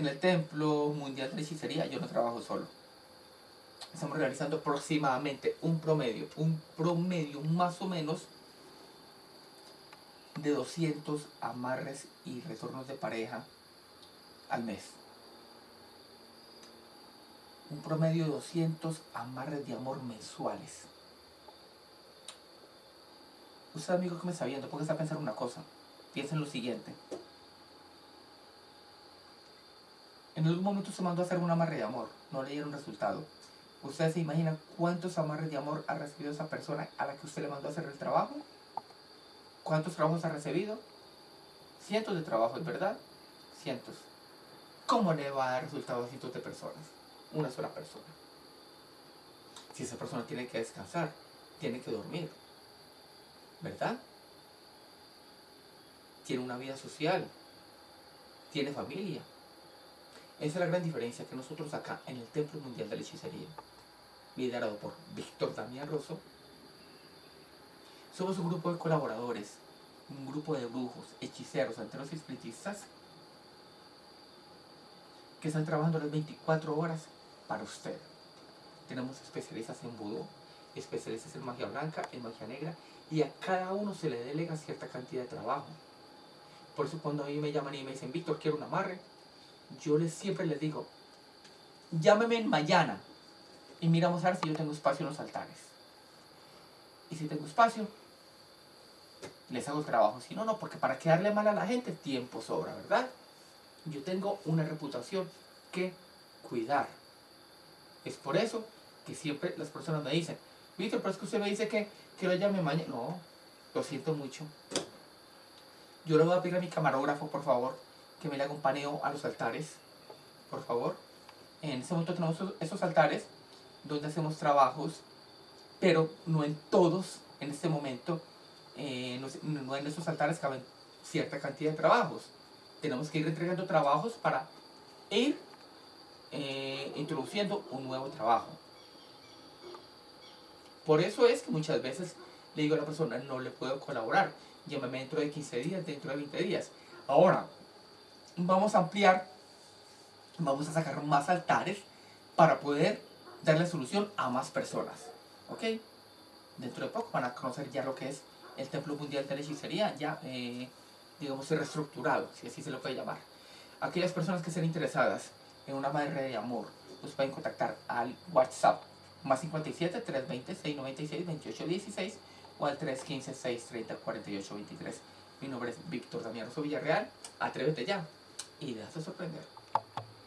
En el Templo Mundial de la Hechicería yo no trabajo solo. Estamos realizando aproximadamente un promedio, un promedio más o menos de 200 amarres y retornos de pareja al mes. Un promedio de 200 amarres de amor mensuales. Usted, amigo que me está viendo, póngase a pensar una cosa. Piensa en lo siguiente. En algún momento se mandó a hacer un amarre de amor, no le dieron resultado. ¿Usted se imagina cuántos amarres de amor ha recibido esa persona a la que usted le mandó a hacer el trabajo? ¿Cuántos trabajos ha recibido? Cientos de trabajos, ¿verdad? Cientos. ¿Cómo le va a dar resultado a cientos de personas? Una sola persona. Si esa persona tiene que descansar, tiene que dormir, ¿verdad? Tiene una vida social, tiene familia. Esa es la gran diferencia que nosotros acá en el Templo Mundial de la Hechicería, liderado por Víctor Damián Rosso, somos un grupo de colaboradores, un grupo de brujos, hechiceros, santeros y espiritistas que están trabajando las 24 horas para usted. Tenemos especialistas en vudú, especialistas en magia blanca, en magia negra, y a cada uno se le delega cierta cantidad de trabajo. Por eso cuando a mí me llaman y me dicen, Víctor, quiero un amarre, yo les, siempre les digo, llámeme en mañana y miramos a ver si yo tengo espacio en los altares. Y si tengo espacio, les hago el trabajo. Si no, no, porque para quedarle mal a la gente, tiempo sobra, ¿verdad? Yo tengo una reputación que cuidar. Es por eso que siempre las personas me dicen, Víctor, pero es que usted me dice que, que lo llame mañana. No, lo siento mucho. Yo le voy a pedir a mi camarógrafo, por favor, que me un paneo a los altares, por favor. En este momento tenemos esos altares donde hacemos trabajos, pero no en todos, en este momento, eh, no, en esos altares caben cierta cantidad de trabajos. Tenemos que ir entregando trabajos para ir eh, introduciendo un nuevo trabajo. Por eso es que muchas veces le digo a la persona, no le puedo colaborar, llámame dentro de 15 días, dentro de 20 días. Ahora, vamos a ampliar, vamos a sacar más altares para poder darle solución a más personas. ¿Ok? Dentro de poco van a conocer ya lo que es el Templo Mundial de la Hechicería, ya, eh, digamos, reestructurado, si así se lo puede llamar. Aquellas personas que estén interesadas en una madre de amor, pues pueden contactar al WhatsApp más 57 320 696 28 16 o al 315 630 48 23. Mi nombre es Víctor Damián Rosso Villarreal. Atrévete ya y déjate sorprender.